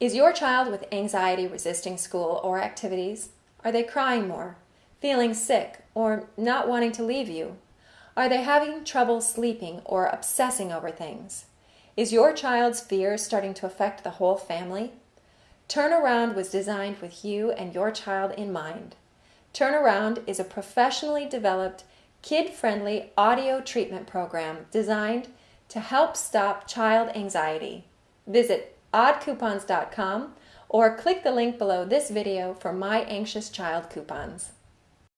Is your child with anxiety resisting school or activities? Are they crying more, feeling sick, or not wanting to leave you? Are they having trouble sleeping or obsessing over things? Is your child's fear starting to affect the whole family? Turnaround was designed with you and your child in mind. Turnaround is a professionally developed, kid-friendly audio treatment program designed to help stop child anxiety. Visit oddcoupons.com or click the link below this video for My Anxious Child coupons.